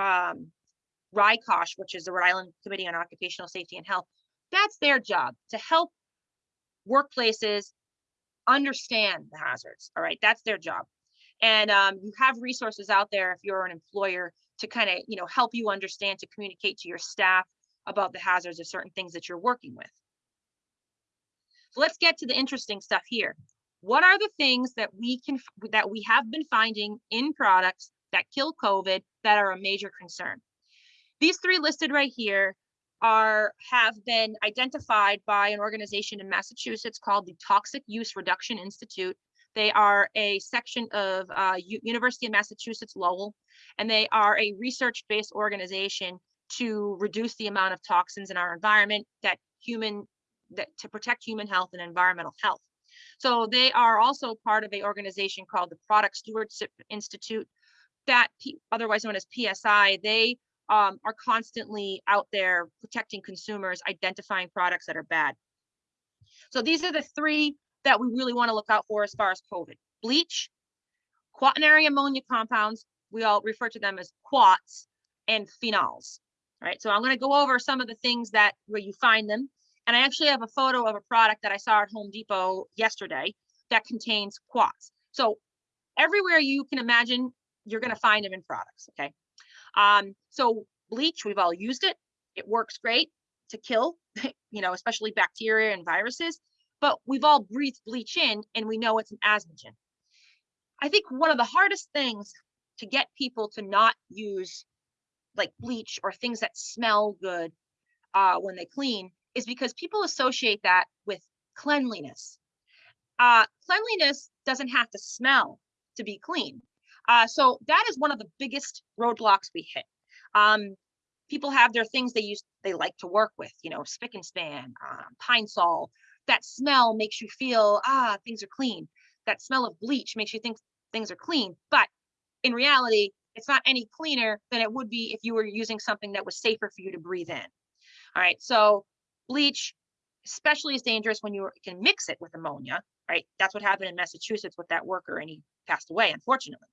um, RICOSH, which is the Rhode Island Committee on Occupational Safety and Health, that's their job to help workplaces understand the hazards. All right, that's their job. And um, you have resources out there if you're an employer to kind of, you know, help you understand to communicate to your staff about the hazards of certain things that you're working with. So let's get to the interesting stuff here. What are the things that we can that we have been finding in products that kill COVID that are a major concern? These three listed right here are have been identified by an organization in Massachusetts called the Toxic Use Reduction Institute. They are a section of uh, University of Massachusetts Lowell, and they are a research-based organization to reduce the amount of toxins in our environment that human that to protect human health and environmental health. So they are also part of a organization called the Product Stewardship Institute, that otherwise known as PSI. They um, are constantly out there protecting consumers, identifying products that are bad. So these are the three that we really want to look out for as far as COVID. Bleach, quaternary ammonia compounds, we all refer to them as quats, and phenols. Right, so I'm going to go over some of the things that where you find them. And I actually have a photo of a product that I saw at Home Depot yesterday that contains quats. So everywhere you can imagine, you're going to find them in products. Okay. Um, so bleach, we've all used it. It works great to kill, you know, especially bacteria and viruses, but we've all breathed bleach in and we know it's an asthmagen. I think one of the hardest things to get people to not use like bleach or things that smell good uh, when they clean is because people associate that with cleanliness. Uh, cleanliness doesn't have to smell to be clean. Uh, so that is one of the biggest roadblocks we hit. Um, people have their things they use, they like to work with, you know, Spic and Span, um, Pine-Sol. That smell makes you feel, ah, things are clean. That smell of bleach makes you think things are clean. But in reality, it's not any cleaner than it would be if you were using something that was safer for you to breathe in. All right, so bleach especially is dangerous when you can mix it with ammonia, right? That's what happened in Massachusetts with that worker and he passed away, unfortunately.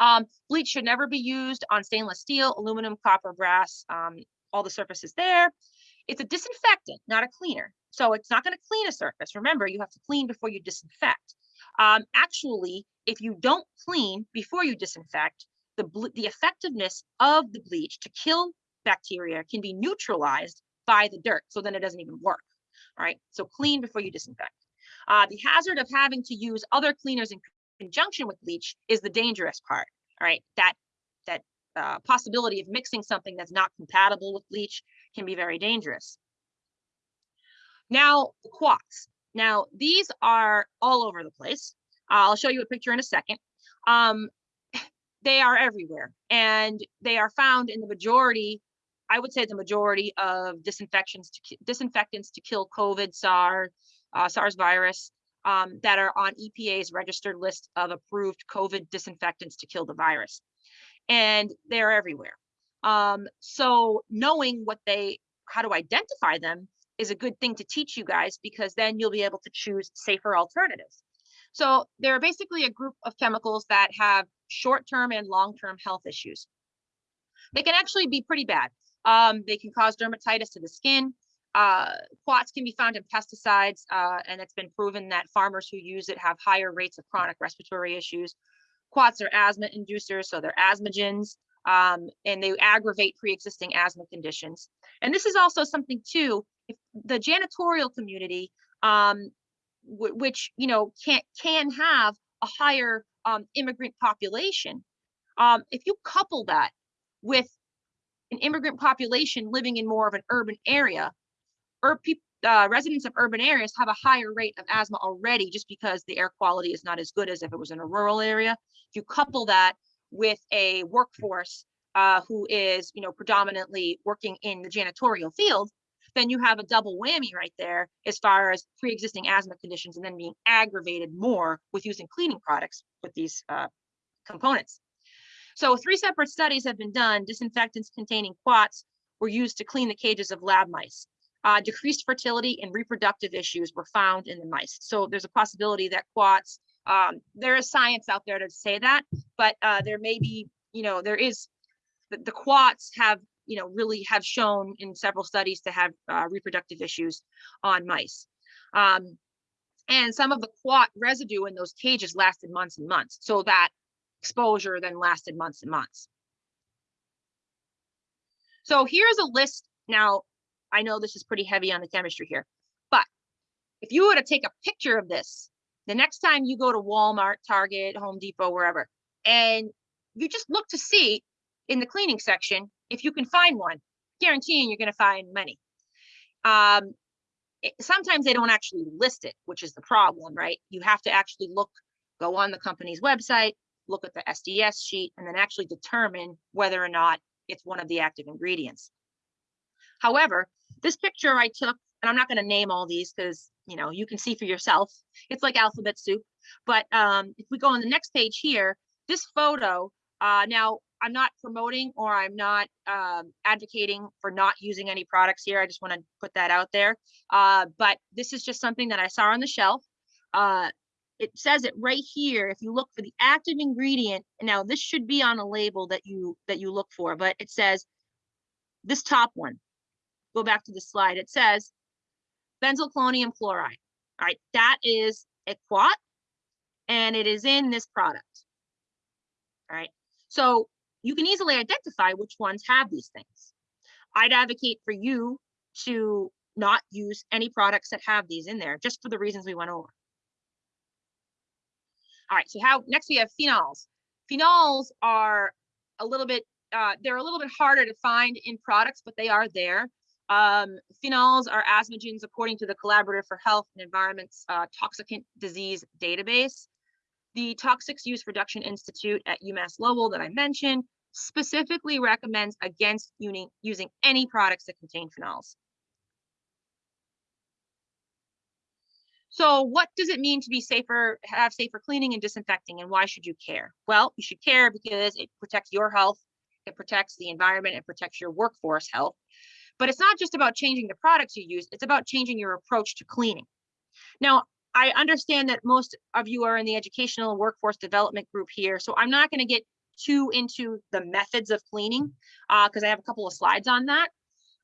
Um, bleach should never be used on stainless steel, aluminum, copper, brass, um, all the surfaces there. It's a disinfectant, not a cleaner. So it's not going to clean a surface. Remember, you have to clean before you disinfect. Um, actually, if you don't clean before you disinfect, the, the effectiveness of the bleach to kill bacteria can be neutralized by the dirt. So then it doesn't even work. All right. So clean before you disinfect. Uh, the hazard of having to use other cleaners in conjunction with bleach is the dangerous part. Right. That that uh, possibility of mixing something that's not compatible with bleach can be very dangerous. Now, quats. Now, these are all over the place. I'll show you a picture in a second. Um, they are everywhere and they are found in the majority, I would say the majority of disinfections to disinfectants to kill COVID, SARS, uh, SARS virus um, that are on EPA's registered list of approved COVID disinfectants to kill the virus. And they're everywhere. Um, so knowing what they, how to identify them is a good thing to teach you guys because then you'll be able to choose safer alternatives. So they're basically a group of chemicals that have short-term and long-term health issues. They can actually be pretty bad. Um, they can cause dermatitis to the skin. Uh, quats can be found in pesticides, uh, and it's been proven that farmers who use it have higher rates of chronic respiratory issues. Quats are asthma inducers, so they're asthmagens, um, and they aggravate pre-existing asthma conditions. And this is also something too, if the janitorial community um, which you know can can have a higher um, immigrant population. Um, if you couple that with an immigrant population living in more of an urban area, or uh, residents of urban areas have a higher rate of asthma already just because the air quality is not as good as if it was in a rural area. If you couple that with a workforce uh, who is, you know, predominantly working in the janitorial field, then you have a double whammy right there as far as pre-existing asthma conditions and then being aggravated more with using cleaning products with these uh, components. So three separate studies have been done. Disinfectants containing quats were used to clean the cages of lab mice. Uh, decreased fertility and reproductive issues were found in the mice. So there's a possibility that quats, um, there is science out there to say that, but uh, there may be, you know, there is the, the quats have, you know, really have shown in several studies to have uh, reproductive issues on mice. Um, and some of the quat residue in those cages lasted months and months. So that exposure then lasted months and months. So here's a list. Now, I know this is pretty heavy on the chemistry here, but if you were to take a picture of this, the next time you go to Walmart, Target, Home Depot, wherever, and you just look to see in the cleaning section if you can find one, guaranteeing you're going to find many. Um, it, sometimes they don't actually list it, which is the problem, right? You have to actually look, go on the company's website, look at the SDS sheet, and then actually determine whether or not it's one of the active ingredients. However, this picture I took, and I'm not going to name all these because you know you can see for yourself. It's like alphabet soup. But um, if we go on the next page here, this photo. Uh, now I'm not promoting or I'm not um, advocating for not using any products here. I just want to put that out there. Uh, but this is just something that I saw on the shelf. Uh, it says it right here. If you look for the active ingredient, now this should be on a label that you that you look for, but it says this top one. Go back to the slide. It says benzalkonium chloride. All right, that is a quat, and it is in this product. All right, so you can easily identify which ones have these things. I'd advocate for you to not use any products that have these in there, just for the reasons we went over. All right, so how next we have phenols. Phenols are a little bit, uh, they're a little bit harder to find in products, but they are there. Um, phenols are asthmagens according to the Collaborative for Health and Environment's uh, Toxicant Disease Database. The Toxics Use Reduction Institute at UMass Lowell that I mentioned specifically recommends against using any products that contain phenols. So what does it mean to be safer, have safer cleaning and disinfecting, and why should you care? Well, you should care because it protects your health, it protects the environment, it protects your workforce health. But it's not just about changing the products you use, it's about changing your approach to cleaning. Now, I understand that most of you are in the educational workforce development group here, so I'm not going to get too into the methods of cleaning because uh, I have a couple of slides on that.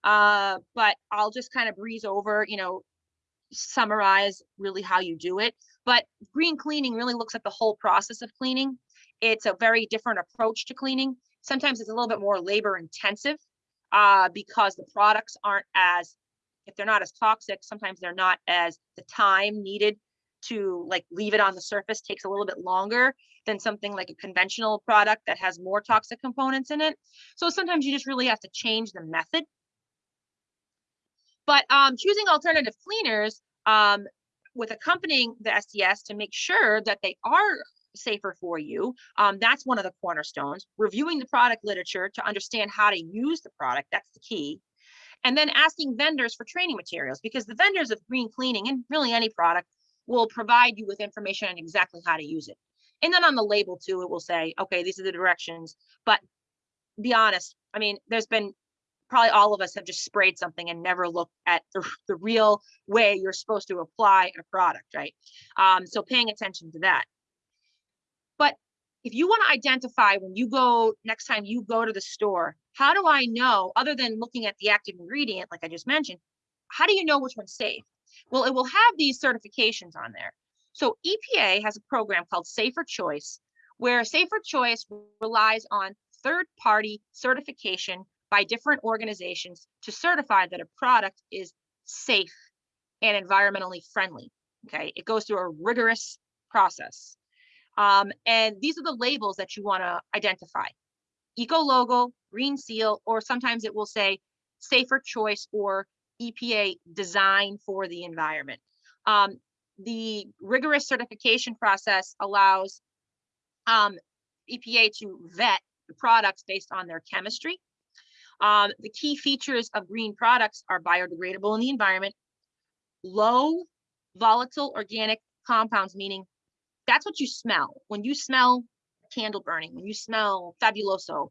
Uh, but I'll just kind of breeze over, you know, summarize really how you do it. But green cleaning really looks at the whole process of cleaning. It's a very different approach to cleaning. Sometimes it's a little bit more labor intensive uh, because the products aren't as, if they're not as toxic, sometimes they're not as the time needed to like leave it on the surface takes a little bit longer than something like a conventional product that has more toxic components in it. So sometimes you just really have to change the method but um, choosing alternative cleaners um, with accompanying the SDS to make sure that they are safer for you. Um, that's one of the cornerstones. Reviewing the product literature to understand how to use the product, that's the key. And then asking vendors for training materials because the vendors of green cleaning and really any product will provide you with information on exactly how to use it. And then on the label too, it will say, okay, these are the directions. But be honest, I mean, there's been probably all of us have just sprayed something and never looked at the, the real way you're supposed to apply a product, right? Um, so paying attention to that. But if you want to identify when you go next time you go to the store, how do I know, other than looking at the active ingredient, like I just mentioned, how do you know which one's safe? Well, it will have these certifications on there. So EPA has a program called Safer Choice, where Safer Choice relies on third party certification by different organizations to certify that a product is safe and environmentally friendly. Okay, it goes through a rigorous process. Um, and these are the labels that you want to identify. Eco logo, green seal, or sometimes it will say safer choice or EPA design for the environment. Um, the rigorous certification process allows um, EPA to vet the products based on their chemistry, um, the key features of green products are biodegradable in the environment, low volatile organic compounds, meaning that's what you smell. When you smell candle burning, when you smell fabuloso,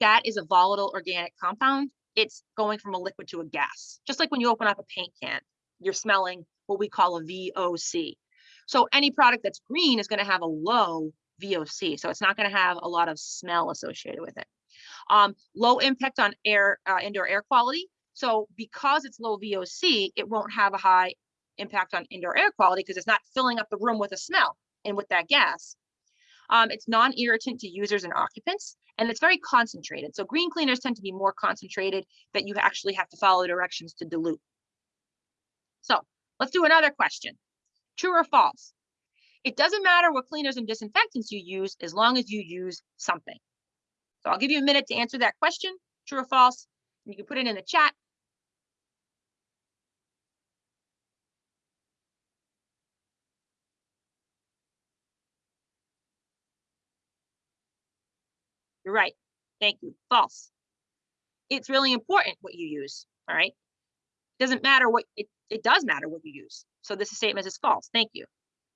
that is a volatile organic compound. It's going from a liquid to a gas. Just like when you open up a paint can, you're smelling what we call a VOC. So any product that's green is going to have a low VOC. So it's not going to have a lot of smell associated with it. Um, low impact on air, uh, indoor air quality. So because it's low VOC, it won't have a high impact on indoor air quality because it's not filling up the room with a smell and with that gas. Um, it's non-irritant to users and occupants, and it's very concentrated. So green cleaners tend to be more concentrated that you actually have to follow directions to dilute. So let's do another question. True or false? It doesn't matter what cleaners and disinfectants you use as long as you use something. So I'll give you a minute to answer that question, true or false. You can put it in the chat. You're right. Thank you. False. It's really important what you use. All right. Doesn't matter what it, it does matter what you use. So this statement is false. Thank you.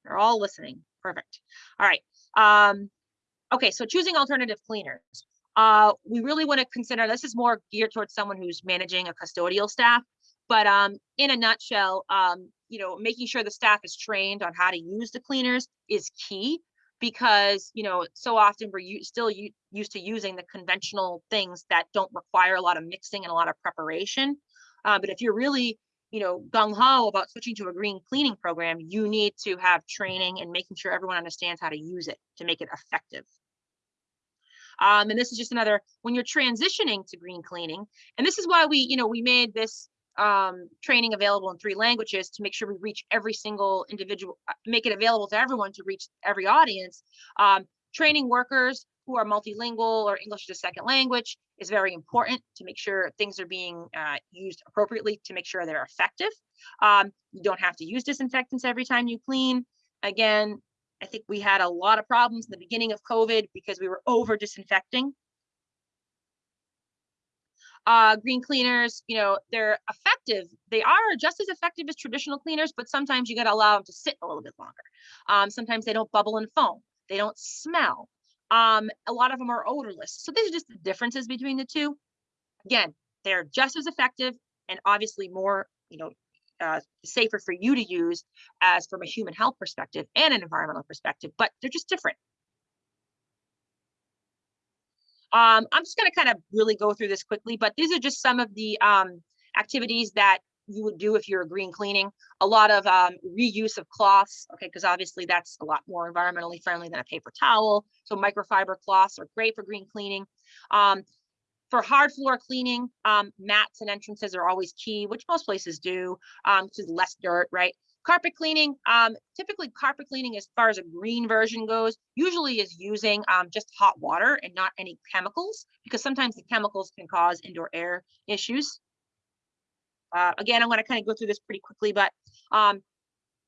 You're all listening. Perfect. All right. Um, okay. So choosing alternative cleaners. Uh, we really want to consider this is more geared towards someone who's managing a custodial staff. But um, in a nutshell, um, you know, making sure the staff is trained on how to use the cleaners is key because you know so often we're still used to using the conventional things that don't require a lot of mixing and a lot of preparation uh, but if you're really you know gung-ho about switching to a green cleaning program you need to have training and making sure everyone understands how to use it to make it effective. Um, and this is just another when you're transitioning to green cleaning and this is why we you know we made this um, training available in three languages to make sure we reach every single individual, uh, make it available to everyone to reach every audience. Um, training workers who are multilingual or English as a second language is very important to make sure things are being uh, used appropriately to make sure they're effective. Um, you don't have to use disinfectants every time you clean. Again, I think we had a lot of problems in the beginning of COVID because we were over disinfecting uh, green cleaners, you know, they're effective. They are just as effective as traditional cleaners, but sometimes you got to allow them to sit a little bit longer. Um, sometimes they don't bubble and foam. They don't smell. Um, a lot of them are odorless. So these are just the differences between the two. Again, they're just as effective and obviously more, you know, uh, safer for you to use as from a human health perspective and an environmental perspective, but they're just different. Um, I'm just going to kind of really go through this quickly, but these are just some of the um, activities that you would do if you're green cleaning. A lot of um, reuse of cloths, okay, because obviously that's a lot more environmentally friendly than a paper towel. So microfiber cloths are great for green cleaning. Um, for hard floor cleaning, um, mats and entrances are always key, which most places do, um, is less dirt, right? Carpet cleaning, um, typically carpet cleaning as far as a green version goes, usually is using um, just hot water and not any chemicals because sometimes the chemicals can cause indoor air issues. Uh, again, I'm going to kind of go through this pretty quickly, but um,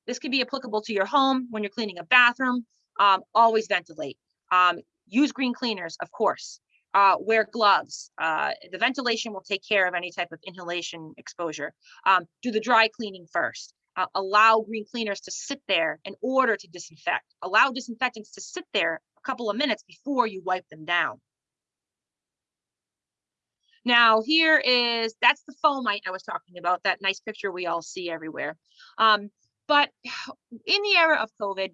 this could be applicable to your home when you're cleaning a bathroom. Um, always ventilate. Um, use green cleaners, of course. Uh, wear gloves. Uh, the ventilation will take care of any type of inhalation exposure. Um, do the dry cleaning first uh, allow green cleaners to sit there in order to disinfect. Allow disinfectants to sit there a couple of minutes before you wipe them down. Now here is, that's the fomite I was talking about, that nice picture we all see everywhere. Um, but in the era of COVID,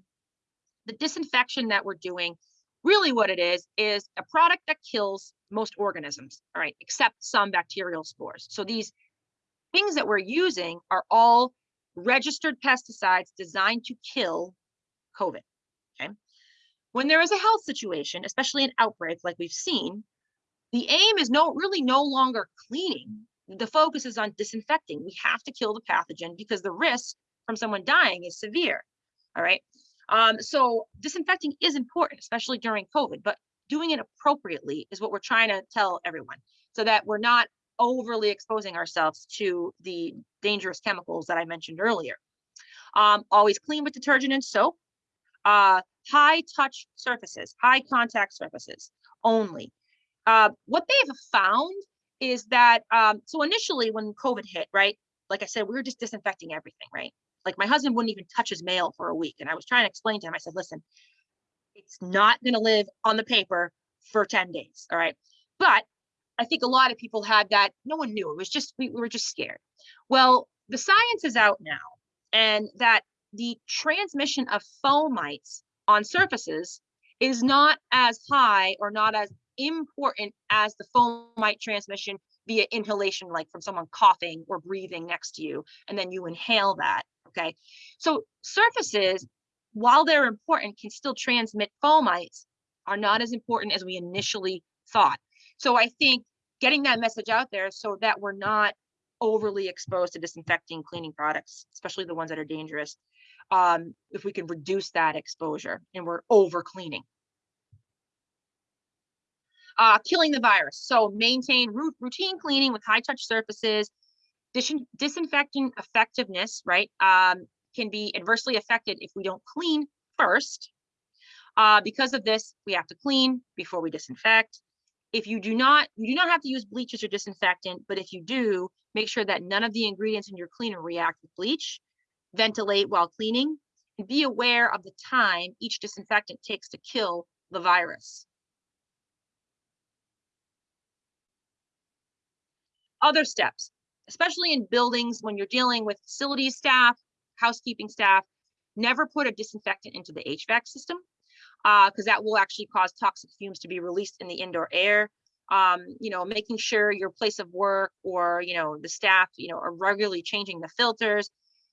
the disinfection that we're doing, really what it is, is a product that kills most organisms, all right, except some bacterial spores. So these things that we're using are all registered pesticides designed to kill COVID. Okay. When there is a health situation, especially an outbreak like we've seen, the aim is no really no longer cleaning. The focus is on disinfecting. We have to kill the pathogen because the risk from someone dying is severe. All right. Um, so disinfecting is important, especially during COVID, but doing it appropriately is what we're trying to tell everyone so that we're not overly exposing ourselves to the dangerous chemicals that I mentioned earlier. Um, always clean with detergent and soap. Uh, high touch surfaces, high contact surfaces only. Uh, what they have found is that, um, so initially when COVID hit, right, like I said, we were just disinfecting everything, right? Like my husband wouldn't even touch his mail for a week. And I was trying to explain to him, I said, listen, it's not going to live on the paper for 10 days. All right. But I think a lot of people had that. No one knew. It was just, we, we were just scared. Well, the science is out now, and that the transmission of fomites on surfaces is not as high or not as important as the fomite transmission via inhalation, like from someone coughing or breathing next to you, and then you inhale that, okay? So surfaces, while they're important, can still transmit fomites, are not as important as we initially thought. So I think getting that message out there so that we're not overly exposed to disinfecting cleaning products, especially the ones that are dangerous, um, if we can reduce that exposure and we're over cleaning. Uh, killing the virus. So maintain routine cleaning with high touch surfaces. Dis disinfecting effectiveness, right, um, can be adversely affected if we don't clean first. Uh, because of this, we have to clean before we disinfect. If you do not, you do not have to use bleaches or disinfectant, but if you do, make sure that none of the ingredients in your cleaner react with bleach. Ventilate while cleaning, and be aware of the time each disinfectant takes to kill the virus. Other steps, especially in buildings when you're dealing with facility staff, housekeeping staff, never put a disinfectant into the HVAC system because uh, that will actually cause toxic fumes to be released in the indoor air. Um, you know, making sure your place of work or, you know, the staff, you know, are regularly changing the filters.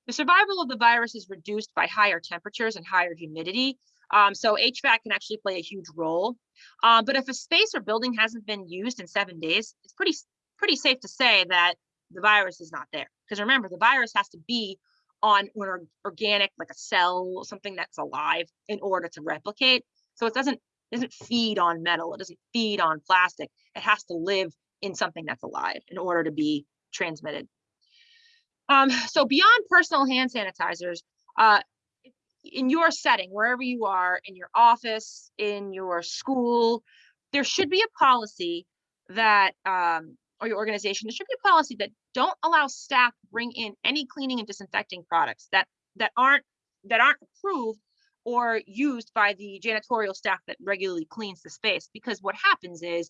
The survival of the virus is reduced by higher temperatures and higher humidity. Um, so HVAC can actually play a huge role. Uh, but if a space or building hasn't been used in seven days, it's pretty pretty safe to say that the virus is not there. Because remember, the virus has to be on an organic, like a cell, something that's alive in order to replicate. So it doesn't doesn't feed on metal. It doesn't feed on plastic. It has to live in something that's alive in order to be transmitted. Um, so beyond personal hand sanitizers, uh, in your setting, wherever you are, in your office, in your school, there should be a policy that um, or your organization, there should be a policy that don't allow staff bring in any cleaning and disinfecting products that that aren't that aren't approved or used by the janitorial staff that regularly cleans the space. Because what happens is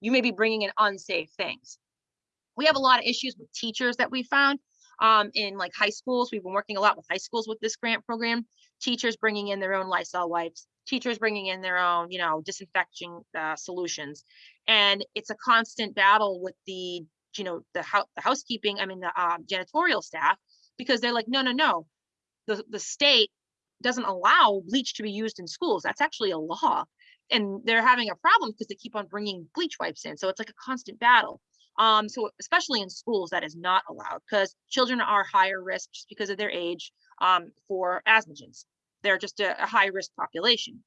you may be bringing in unsafe things. We have a lot of issues with teachers that we found um, in like high schools. We've been working a lot with high schools with this grant program. Teachers bringing in their own Lysol wipes, teachers bringing in their own, you know, disinfecting uh, solutions and it's a constant battle with the you know the, ho- the housekeeping i mean the um, janitorial staff because they're like no no no. The, the state doesn't allow bleach to be used in schools. That's actually a law. And they're having a problem because they keep on bringing bleach wipes in. So it's like a constant battle. Um so especially in schools that is not allowed because children are higher risk just because of their age um for asthmagens they're just a, a high risk population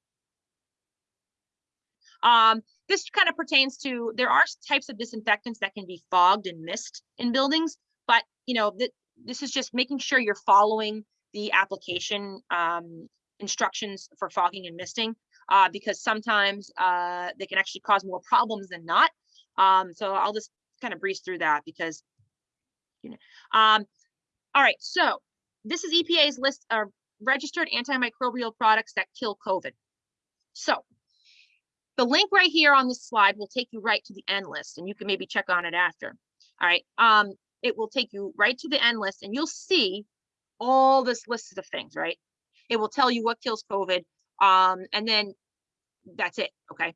um, this kind of pertains to, there are types of disinfectants that can be fogged and mist in buildings, but you know, th this is just making sure you're following the application um, instructions for fogging and misting, uh, because sometimes uh, they can actually cause more problems than not. Um, so I'll just kind of breeze through that because, you know, um, all right, so this is EPA's list of registered antimicrobial products that kill COVID. So the link right here on this slide will take you right to the N list and you can maybe check on it after. All right. Um, it will take you right to the N list and you'll see all this list of things, right? It will tell you what kills COVID. Um, and then that's it. Okay.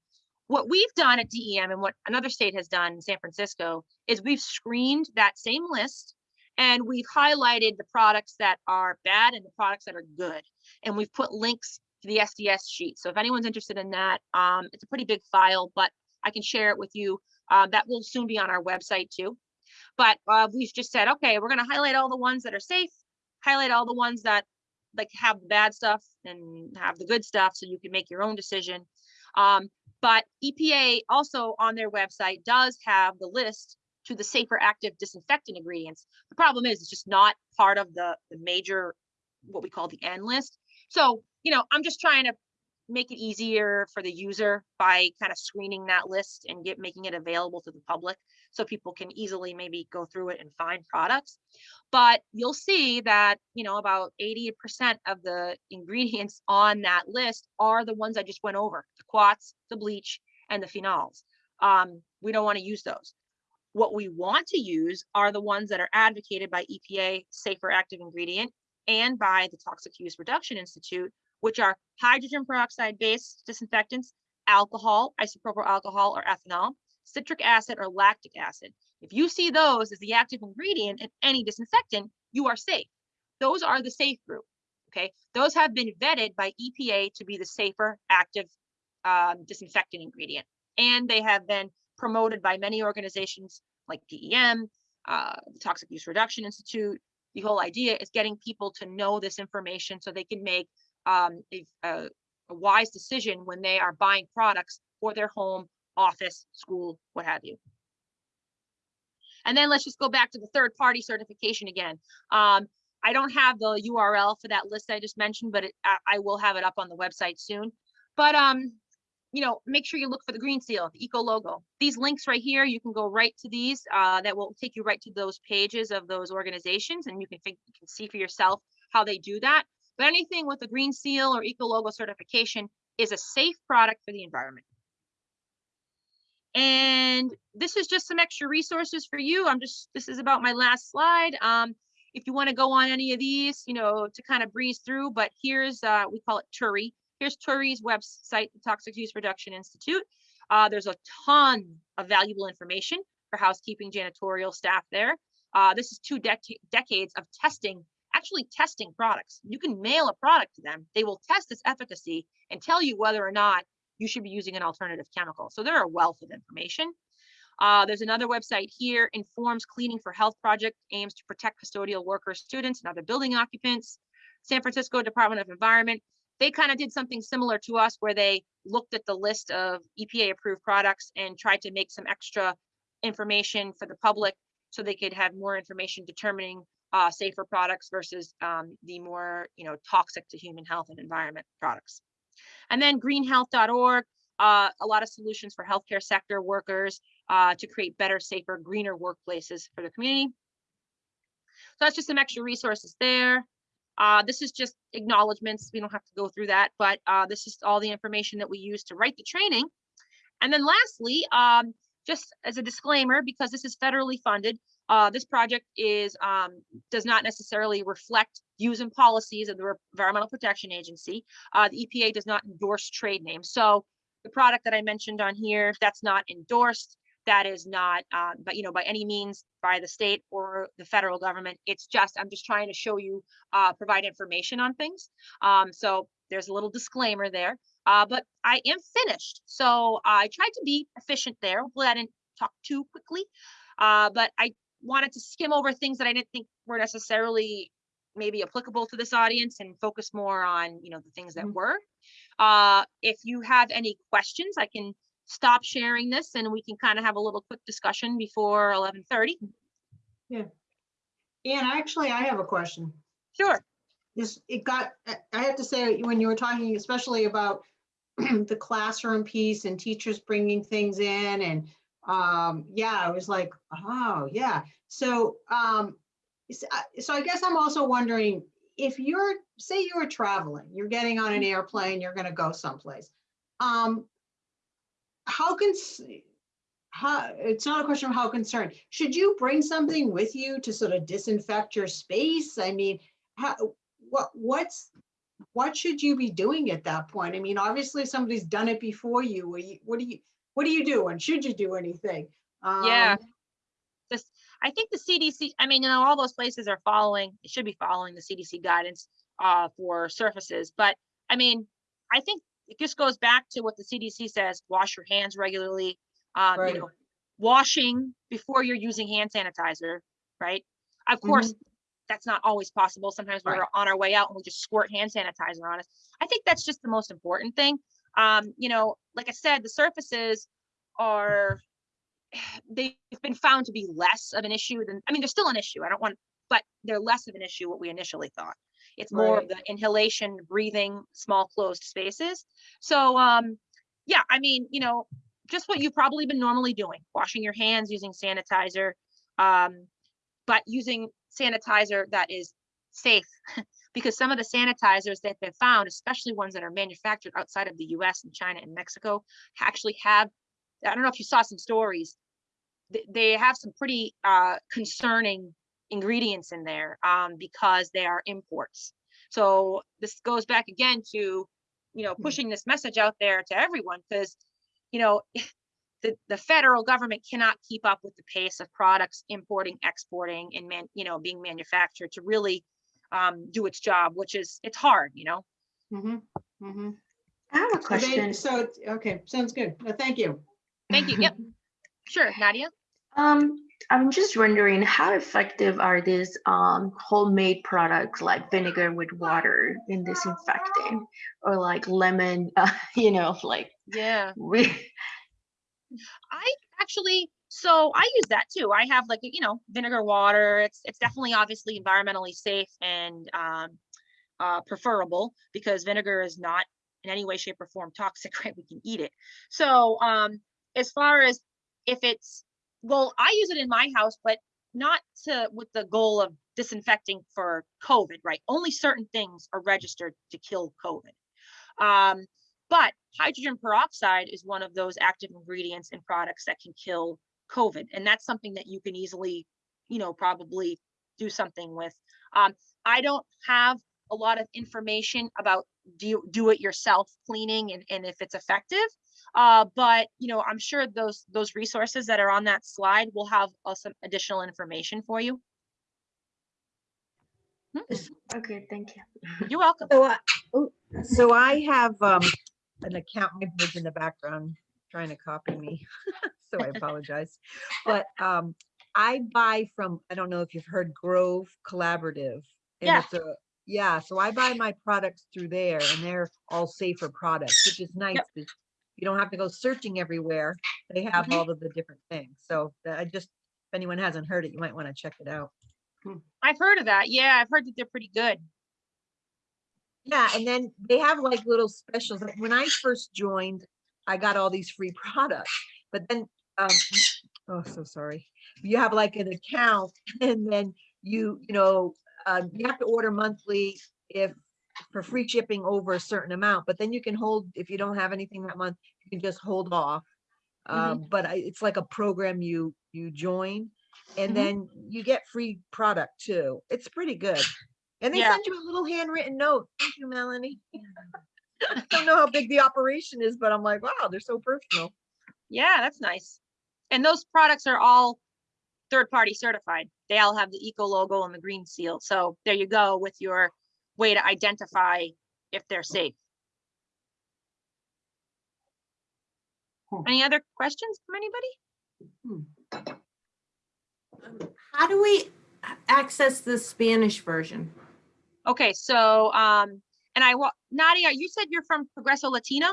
What we've done at DEM and what another state has done in San Francisco is we've screened that same list and we've highlighted the products that are bad and the products that are good. And we've put links to the SDS sheet. So if anyone's interested in that, um, it's a pretty big file, but I can share it with you. Uh, that will soon be on our website too. But uh, we've just said, okay, we're going to highlight all the ones that are safe, highlight all the ones that like have the bad stuff and have the good stuff so you can make your own decision. Um, but EPA also on their website does have the list to the safer active disinfectant ingredients. The problem is it's just not part of the, the major, what we call the N list. So you know, I'm just trying to make it easier for the user by kind of screening that list and get making it available to the public so people can easily maybe go through it and find products. But you'll see that you know about 80% of the ingredients on that list are the ones i just went over the quats the bleach and the phenols. Um, we don't want to use those. What we want to use are the ones that are advocated by epa safer active ingredient and by the toxic use reduction institute which are hydrogen peroxide based disinfectants, alcohol, isopropyl alcohol or ethanol, citric acid or lactic acid. If you see those as the active ingredient in any disinfectant, you are safe. Those are the safe group. Okay, those have been vetted by EPA to be the safer active um, disinfectant ingredient, and they have been promoted by many organizations like DEM, uh, the Toxic Use Reduction Institute. The whole idea is getting people to know this information so they can make um, a, a, wise decision when they are buying products for their home, office, school, what have you. And then let's just go back to the third party certification again. Um, I don't have the URL for that list I just mentioned, but it, I, I, will have it up on the website soon. But um, you know, make sure you look for the green seal, the eco logo. These links right here, you can go right to these. Uh, that will take you right to those pages of those organizations, and you can think, you can see for yourself how they do that. But anything with a green seal or eco logo certification is a safe product for the environment. And this is just some extra resources for you. I'm just, this is about my last slide. Um, if you want to go on any of these, you know, to kind of breeze through, but here's, uh, we call it TURI. Here's TURI's website, the Toxic Use Reduction Institute. Uh, there's a ton of valuable information for housekeeping janitorial staff there. Uh, this is two dec decades of testing, actually testing products. You can mail a product to them. They will test its efficacy and tell you whether or not you should be using an alternative chemical. So there are a wealth of information. Uh, there's another website here, INFORM's Cleaning for Health Project, aims to protect custodial workers, students, and other building occupants. San Francisco Department of Environment, they kind of did something similar to us where they looked at the list of EPA approved products and tried to make some extra information for the public so they could have more information determining uh, safer products versus um, the more you know toxic to human health and environment products. And then greenhealth.org, uh, a lot of solutions for healthcare sector workers uh, to create better, safer, greener workplaces for the community. So that's just some extra resources there. Uh, this is just acknowledgements. We don't have to go through that, but uh, this is all the information that we use to write the training. And then lastly, um, just as a disclaimer, because this is federally funded, uh, this project is um, does not necessarily reflect views and policies of the Environmental Protection Agency. Uh, the EPA does not endorse trade names. So the product that I mentioned on here, that's not endorsed. That is not, uh, but you know, by any means by the state or the federal government. It's just, I'm just trying to show you, uh, provide information on things. Um, so there's a little disclaimer there, uh, but I am finished. So I tried to be efficient there. Hopefully I didn't talk too quickly, uh, but I wanted to skim over things that I didn't think were necessarily maybe applicable to this audience and focus more on, you know, the things that mm -hmm. were. Uh, if you have any questions, I can stop sharing this and we can kind of have a little quick discussion before 11:30. Yeah. And actually, I have a question. Sure. This, it got, I have to say, when you were talking especially about the classroom piece and teachers bringing things in and um, yeah, I was like, oh, yeah. So, um, so I guess I'm also wondering if you're, say you were traveling, you're getting on an airplane, you're going to go someplace. Um, how can, how, it's not a question of how concerned. Should you bring something with you to sort of disinfect your space? I mean, how, what, what's, what should you be doing at that point? I mean, obviously somebody's done it before you. What do you, what do you do and should you do anything? Um, yeah. This, I think the CDC, I mean, you know, all those places are following, should be following the CDC guidance uh, for surfaces. But I mean, I think it just goes back to what the CDC says, wash your hands regularly, um, right. you know, washing before you're using hand sanitizer, right? Of course, mm -hmm. that's not always possible. Sometimes we're on our way out and we just squirt hand sanitizer on us. I think that's just the most important thing. Um, you know, like I said, the surfaces are they've been found to be less of an issue than I mean, they're still an issue. I don't want, but they're less of an issue what we initially thought. It's more right. of the inhalation, breathing, small closed spaces. So um, yeah, I mean, you know, just what you've probably been normally doing, washing your hands using sanitizer, um, but using sanitizer that is safe because some of the sanitizers that they've found, especially ones that are manufactured outside of the US and China and Mexico, actually have, I don't know if you saw some stories, they have some pretty uh, concerning ingredients in there um, because they are imports. So this goes back again to you know, Mhm. pushing this message out there to everyone because, you know, the, the federal government cannot keep up with the pace of products importing, exporting and man, you know, being manufactured to really um, do its job, which is, it's hard, you know? Mm-hmm. Mm-hmm. I have a So they- question. So, okay, sounds good. Thank you. Thank you. Yep. Sure, Nadia? Um, I'm just wondering how effective are these um homemade products like vinegar with water in disinfecting or like lemon, uh, you know, like Yeah. we I actually, so I use that too. I have like, you know, vinegar water. It's it's definitely obviously environmentally safe and um uh preferable because vinegar is not in any way, shape, or form toxic, right? We can eat it. So um as far as if it's well, I use it in my house, but not to with the goal of disinfecting for COVID, right? Only certain things are registered to kill COVID. Um, but hydrogen peroxide is one of those active ingredients in products that can kill COVID. And that's something that you can easily, you know, probably do something with. Um, I don't have a lot of information about do, do it yourself cleaning and, and if it's effective. Uh, but you know, I'm sure those those resources that are on that slide will have uh, some additional information for you. Hmm, okay, thank you. You're welcome. So, I- oh, so I have um, an account, my in the background trying to copy me, so I apologize. But um, I buy from, I don't know if you've heard Grove Collaborative. and Yeah. it's a- Yeah, so I buy my products through there and they're all safer products, which is nice. 'cause You don't have to go searching everywhere. They have Mhm. all of the different things. So I just, if anyone hasn't heard it, you might want to check it out. I've heard of that. Yeah, I've heard that they're pretty good. Yeah, and then they have like little specials. Like when I first joined, I got all these free products, but then, um, oh, so sorry. You have like an account and then you, you know, um, you have to order monthly if for free shipping over a certain amount, but then you can hold, if you don't have anything that month, you can just hold off. Mhm. Um, but I, it's like a program you, you join and Mhm. then you get free product too. It's pretty good. And they Yeah. send you a little handwritten note. Thank you, Melanie. I don't know how big the operation is, but I'm like, wow, they're so personal. Yeah, that's nice. And those products are all third-party certified. They all have the eco logo and the green seal. So there you go with your way to identify if they're safe. Hmm. Any other questions from anybody? How do we access the Spanish version? Okay, so, um, and I, wa- Nadia, you said you're from Progreso Latino?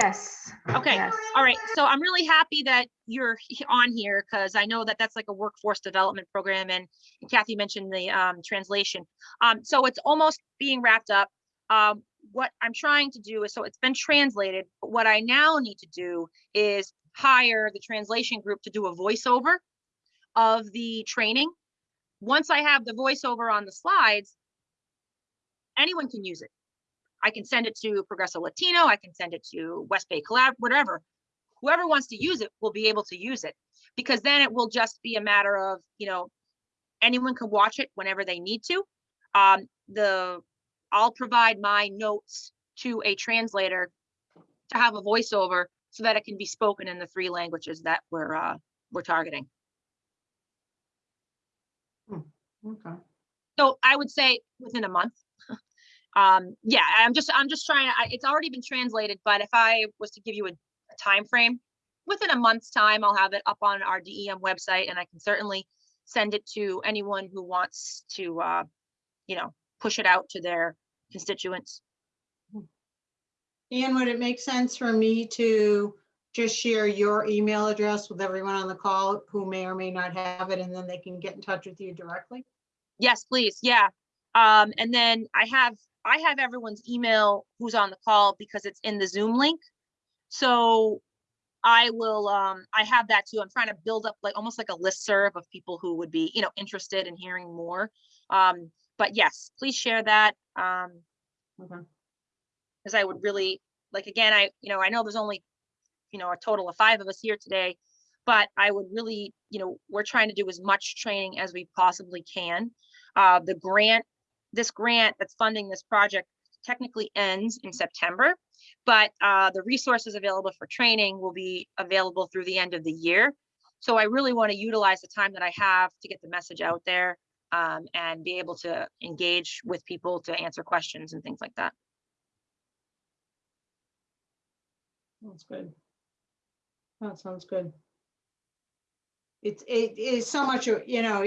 Yes. Okay, Yes. all right. So I'm really happy that you're on here because I know that that's like a workforce development program and Kathy mentioned the um, translation. Um, so it's almost being wrapped up. Um, what I'm trying to do is, so it's been translated, but what I now need to do is hire the translation group to do a voiceover of the training. Once I have the voiceover on the slides, anyone can use it. I can send it to Progreso Latino, I can send it to West Bay Collab, whatever. Whoever wants to use it will be able to use it because then it will just be a matter of, you know, anyone can watch it whenever they need to. Um, the, I'll provide my notes to a translator to have a voiceover so that it can be spoken in the three languages that we're, uh, we're targeting. Okay. So I would say within a month. Um, yeah, I'm just, I'm just trying to, I- it's already been translated, but if I was to give you a, a time frame, within a month's time, I'll have it up on our DEM website and I can certainly send it to anyone who wants to, uh, you know, push it out to their constituents. Ian, would it make sense for me to just share your email address with everyone on the call who may or may not have it, and then they can get in touch with you directly? Yes, please. Yeah. Um, and then I have, I have everyone's email who's on the call because it's in the Zoom link. So I will, um, I have that too. I'm trying to build up like, almost like a listserv of people who would be, you know, interested in hearing more. Um, but yes, please share that. Um, because I would really, like, again, I, you know, I know there's only, you know, a total of five of us here today, but I would really, you know, we're trying to do as much training as we possibly can. Uh, the grant, this grant that's funding this project technically ends in September, but uh, the resources available for training will be available through the end of the year. So I really want to utilize the time that I have to get the message out there um, and be able to engage with people to answer questions and things like that. That's good. That sounds good. It's, it is so much, you know,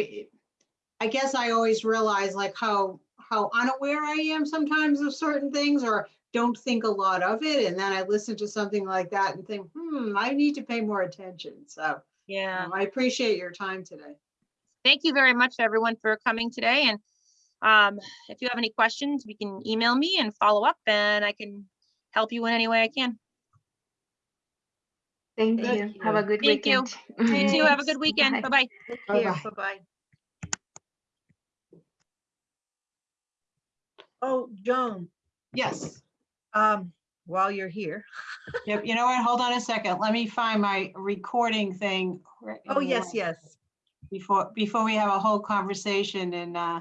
I guess I always realize like how, how unaware I am sometimes of certain things or don't think a lot of it. And then I listen to something like that and think, hmm, I need to pay more attention. So Yeah. um, I appreciate your time today. Thank you very much, everyone, for coming today. And um, if you have any questions, we can email me and follow up and I can help you in any way I can. Thank Thank you. Have a good Thank you. weekend. You too. Have a good Bye. weekend. Bye-bye. Take care. Bye-bye. Oh, Joan, Yes. um, while you're here. Yep. You know what? Hold on a second. Let me find my recording thing. right Oh, yes, yes. Before, before we have a whole conversation and, uh,